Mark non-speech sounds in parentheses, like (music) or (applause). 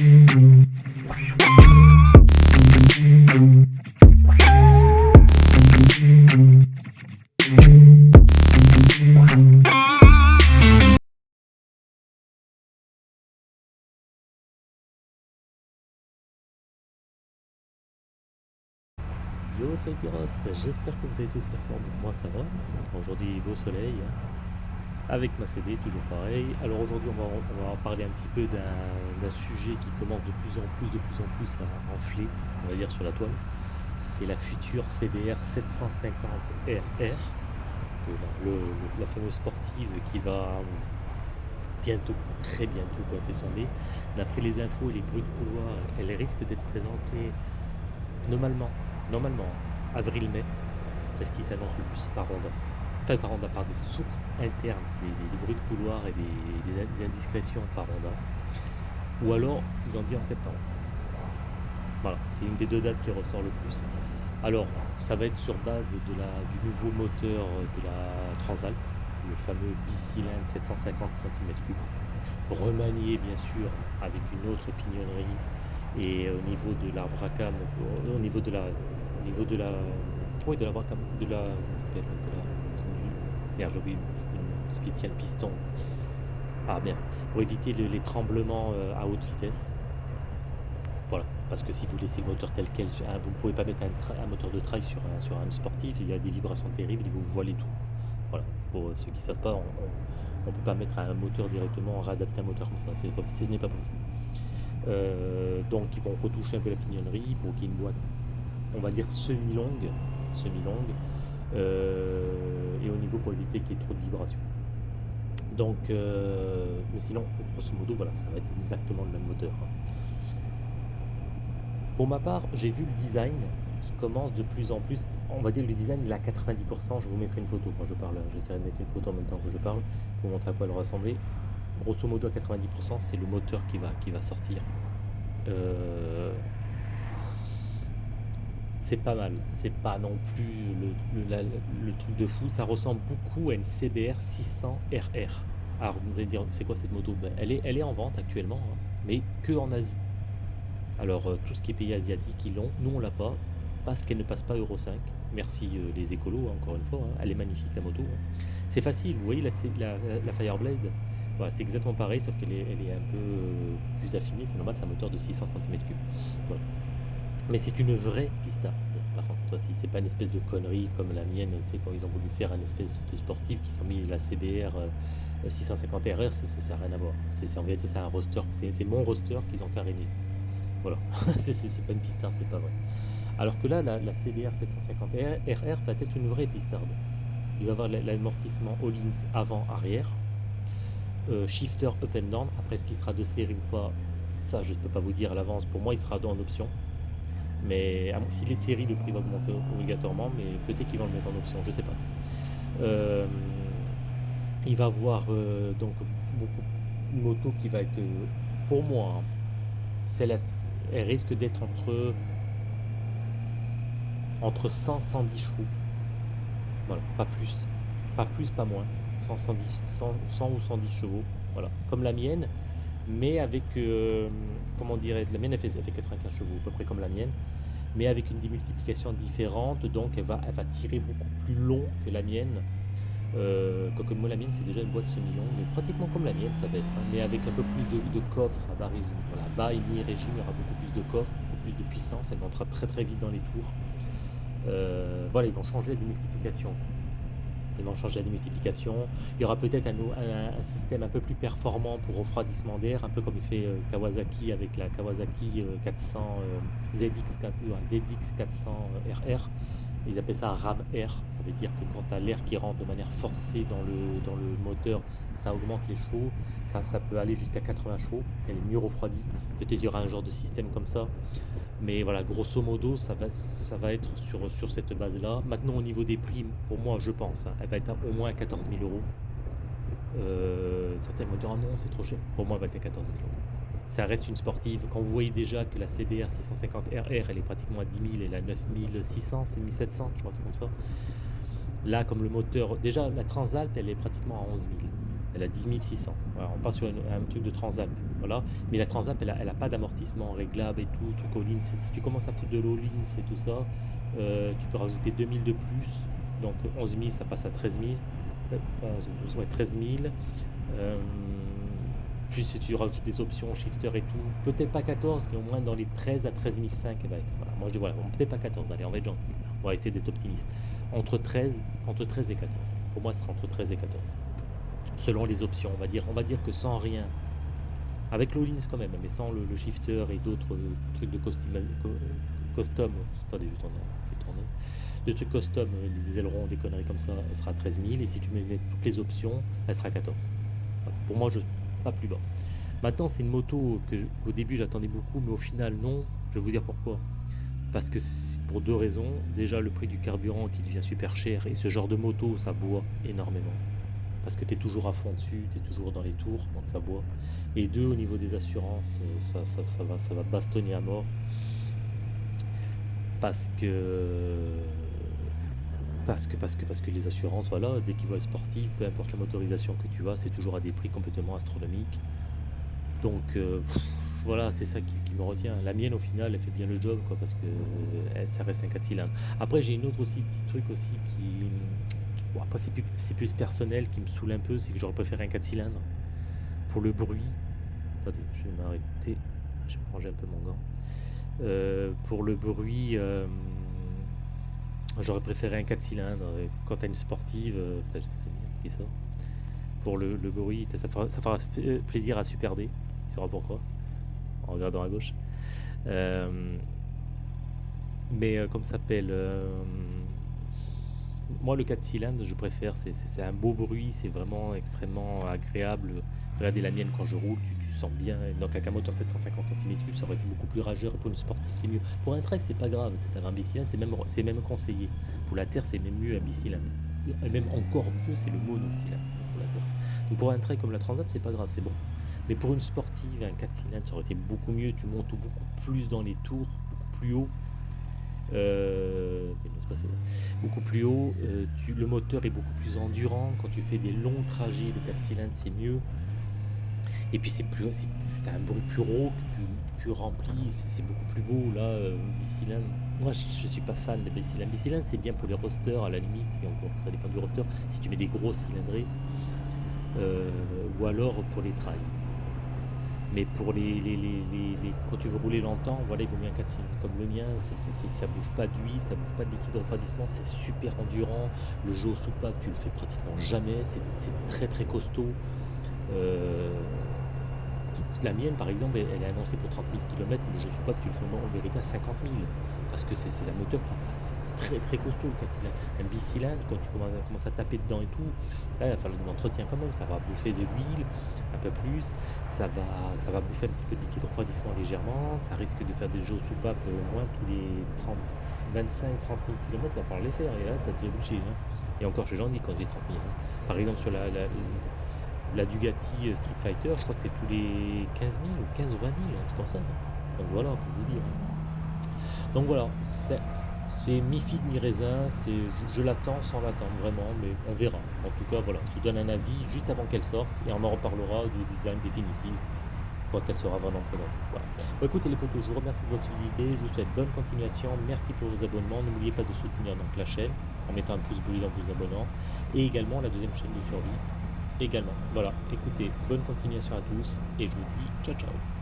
Yo c'est Tyros, j'espère que vous avez tous la forme, moi ça va. Aujourd'hui beau soleil, avec ma CD, toujours pareil. Alors aujourd'hui on va, parler un petit peu d'un sujet qui commence de plus en plus, de plus en plus à enfler, on va dire sur la toile. C'est la future CBR 750RR, la fameuse sportive qui va bientôt, très bientôt pointer son nez. D'après les infos et les bruits de couloir, elle risque d'être présentée normalement normalement, avril-mai, c'est ce qui s'annonce le plus par Honda. Enfin, par Honda, par des sources internes, des, bruits de couloir et des, indiscrétions par Honda. Ou alors, ils ont dit en septembre. Voilà, c'est une des deux dates qui ressort le plus. Alors, ça va être sur base la, du nouveau moteur de la Transalp, le fameux bicylindre 750 cm3, remanié bien sûr avec une autre pignonnerie et au niveau de l'arbre à cam, au niveau de la au niveau de la. Oui, de la la. S'appelle De la. Ce qui tient le piston. Ah bien, pour éviter les tremblements euh, à haute vitesse. Voilà, parce que si vous laissez le moteur tel quel, vous ne pouvez pas mettre un, moteur de trail sur un, sur un sportif, il y a des vibrations terribles et vous voilez tout. Voilà, pour ceux qui ne savent pas, on ne peut pas mettre un moteur directement, réadapter un moteur comme ça, ce n'est pas possible. Euh, donc ils vont retoucher un peu la pignonnerie pour qu'il y ait une boîte on va dire semi-longue, euh, et au niveau pour éviter qu'il y ait trop de vibrations. Donc, euh, mais sinon, grosso modo, voilà, ça va être exactement le même moteur. Pour ma part, j'ai vu le design qui commence de plus en plus, on va dire le design il a 90%, je vous mettrai une photo quand je parle, j'essaierai de mettre une photo en même temps que je parle, pour montrer à quoi elle ressemblait. Grosso modo à 90%, c'est le moteur qui va, qui va sortir. Euh, c'est pas mal. C'est pas non plus le, truc de fou. Ça ressemble beaucoup à une CBR 600 RR. Alors vous allez dire, c'est quoi cette moto? Ben, elle, est, elle est en vente actuellement, hein, mais que en Asie. Alors euh, tout ce qui est pays asiatiques, ils l'ont. Nous, on l'a pas, parce qu'elle ne passe pas Euro 5. Merci euh, les écolos, hein, encore une fois. Hein. Elle est magnifique, la moto. C'est facile. Vous voyez la, la, Fireblade? Voilà, c'est exactement pareil, sauf qu'elle est, elle est un peu euh, plus affinée. C'est normal, c'est un moteur de 600 cm3. Mais c'est une vraie pistarde. Par contre, toi, si c'est pas une espèce de connerie comme la mienne, c'est quand ils ont voulu faire une espèce de sportif qui sont mis la CBR 650 RR, ça n'a rien à voir. C'est en vérité c'est un roster, c'est mon roster qu'ils ont caréné. Voilà, (laughs) c'est pas une pistarde, c'est pas vrai. Alors que là, la, CBR 750 RR va être une vraie pistarde. Il va avoir l'amortissement all-ins avant-arrière, euh, shifter up and down. Après, ce qui sera de série ou pas, ça je ne peux pas vous dire à l'avance. Pour moi, il sera en option. Mais s'il est de série, le prix va augmenter obligatoirement, mais peut-être qu'ils vont le mettre en option, je sais pas. Euh, il va avoir euh, donc beaucoup une moto qui va être, euh, pour moi, hein, celle elle risque d'être entre entre 100 et 110 chevaux. Voilà, pas plus, pas plus, pas moins. 100, 110, 100, 100 ou 110 chevaux, voilà, comme la mienne, mais avec, comment dirait, la mienne elle fait, elle fait 95 chevaux, à peu près comme la mienne, mais avec une démultiplication différente, donc elle va, tirer beaucoup plus long que la mienne. Euh, quoique moi la mienne c'est déjà une boîte semi-longue, pratiquement comme la mienne ça va être, hein, mais avec un peu plus de, de coffre à bas régime. Voilà, bas et mi-régime, il y aura beaucoup plus de coffre, beaucoup plus de puissance, elle montera très très vite dans les tours. Euh, voilà, ils vont changer la démultiplication changer la démultiplication. Il y aura peut-être un, système un peu plus performant pour refroidissement d'air, un peu comme il fait euh, Kawasaki avec la Kawasaki 400 ZX, ZX 400 RR. Ils appellent ça RAM air, ça veut dire que quand tu as l'air qui rentre de manière forcée dans le, moteur, ça augmente les chevaux, ça, peut aller jusqu'à 80 chevaux, elle est mieux refroidie. Peut-être il y aura un genre de système comme ça. Mais voilà, grosso modo, ça va, être sur, sur cette base-là. Maintenant, au niveau des primes, pour moi, je pense, hein, elle va être au moins à 14 000 euros. Euh, certains vont dire, ah non, c'est trop cher. Pour moi, elle va être à 14 000 euros. Ça reste une sportive. Quand vous voyez déjà que la CBR 650 RR, elle est pratiquement à 10 000, elle est à 9 600, c'est 1700, je crois, comme ça. Là, comme le moteur, déjà, la Transalp, elle est pratiquement à 11 000. Elle a 10 600. Voilà, on passe sur un truc de Transalp. Voilà. Mais la Transalp, elle a, elle a pas d'amortissement réglable et tout, truc Si tu commences à faire de l'all-in, c'est tout ça, euh, tu peux rajouter 2000 de plus. Donc 11 000, ça passe à 13 000. Euh, 11, ouais, 13 000. Euh, puis si tu rajoutes des options, shifter et tout, peut-être pas 14, mais au moins dans les 13 à 13 500, elle. Moi je dis voilà, peut-être pas 14, allez, on va être gentil. On va essayer d'être optimiste. Entre 13, entre 13 et 14. Pour moi, ce sera entre 13 et 14. Selon les options, on va dire, on va dire que sans rien, avec l'Olins quand même, mais sans le, shifter et d'autres euh, trucs de costume, co- euh, custom, attendez, je je. De trucs custom, euh, des ailerons, des conneries comme ça, elle sera 13 000. Et si tu mets toutes les options, elle sera 14. Voilà. Pour moi, je pas plus bas. Maintenant, c'est une moto que je- qu'au début j'attendais beaucoup, mais au final, non. Je vais vous dire pourquoi. Parce que c'est pour deux raisons. Déjà, le prix du carburant qui devient super cher, et ce genre de moto, ça boit énormément. Parce que tu es toujours à fond dessus, tu es toujours dans les tours, donc ça boit. Et deux, au niveau des assurances, euh, ça, ça, ça va, ça va bastonner à mort. Parce que. Parce que, parce que, parce que les assurances, voilà, dès qu'ils voient sportif, peu importe la motorisation que tu as, c'est toujours à des prix complètement astronomiques. Donc euh, voilà, c'est ça qui, me retient. La mienne, au final, elle fait bien le job, quoi, parce que euh, ça reste un 4 cylindres. Après, j'ai une autre aussi, petit truc aussi qui. après, c'est plus, plus personnel, qui me saoule un peu, c'est que j'aurais préféré un 4 cylindres. Pour le bruit. Attendez, je vais m'arrêter. Je vais ranger un peu mon gant. Euh, pour le bruit. Euh, J'aurais préféré un 4 cylindres. Quand tu as une sportive, euh. Pour le, le bruit, ça fera, ça fera plaisir à Super D. Il saura pourquoi. En regardant à gauche. Euh, mais euh, comme ça s'appelle. euh, moi, le 4 cylindres, je préfère. C'est un beau bruit, c'est vraiment extrêmement agréable. Regardez la mienne quand je roule, tu, sens bien. Donc, avec un moteur 750 cm3, ça aurait été beaucoup plus rageur. Pour une sportive, c'est mieux. Pour un trek, c'est pas grave. T'as un bicylindre, c'est même, même conseillé. Pour la terre, c'est même mieux un bicylindre. Et même encore mieux, c'est le monocylindre pour la terre. Donc, pour un trek comme la Transat, c'est pas grave, c'est bon. Mais pour une sportive, un 4 cylindres, ça aurait été beaucoup mieux. Tu montes beaucoup plus dans les tours, beaucoup plus haut. Euh, beaucoup plus haut, euh, le moteur est beaucoup plus endurant. Quand tu fais des longs trajets, le 4 cylindres c'est mieux. Et puis c'est plus, c'est un bruit plus rauque, plus, rempli, c'est beaucoup plus beau là, euh, bicylindre. Moi je, je suis pas fan des bicylindres. Bicylindre c'est bien pour les rosters à la limite, encore ça dépend du roster. Si tu mets des gros cylindrés, euh, ou alors pour les trails. Mais pour les, les, quand tu veux rouler longtemps, voilà, il vaut mieux un 4 cylindres comme le mien. C'est, c'est- ça bouffe pas d'huile, ça bouffe pas de liquide de refroidissement, c'est super endurant. Le jeu au soupape, tu le fais pratiquement jamais. C'est très très costaud. Euh, la mienne, par exemple, elle, est annoncée pour 30 000 km, mais le jeu au soupape, tu le fais en vérité à 50 000. Parce que c'est, un moteur qui c'est très très costaud, le 4 cylindres. Un bicylindre, quand tu commences à, taper dedans et tout, là, il va falloir de l'entretien quand même. Ça va bouffer de l'huile un peu plus ça va, ça va bouffer un petit peu de liquide de refroidissement légèrement, ça risque de faire des jeux au soupape euh, au moins tous les 30, 25, 30 000 km, il va falloir les faire, et là ça t'est obligé. hein. Et encore, je j'en dis quand j'ai 30 000. hein. Par exemple, sur la, la, la Dugati euh, Street Fighter, je crois que c'est tous les 15 000 ou 15 ou 20 000, un truc ça. Donc voilà, peut vous dire. Donc voilà, c'est mi-figue, mi-raisin, je, je l'attends sans l'attendre vraiment, mais on verra. En tout cas, voilà, je vous donne un avis juste avant qu'elle sorte et on en reparlera du design définitif quand elle sera vraiment présentée. Voilà. Bon, écoutez les potos, je vous remercie de votre fidélité, je vous souhaite bonne continuation, merci pour vos abonnements, n'oubliez pas de soutenir donc la chaîne en mettant un pouce bleu dans vos abonnants et également la deuxième chaîne de survie également. Voilà, écoutez, bonne continuation à tous et je vous dis ciao ciao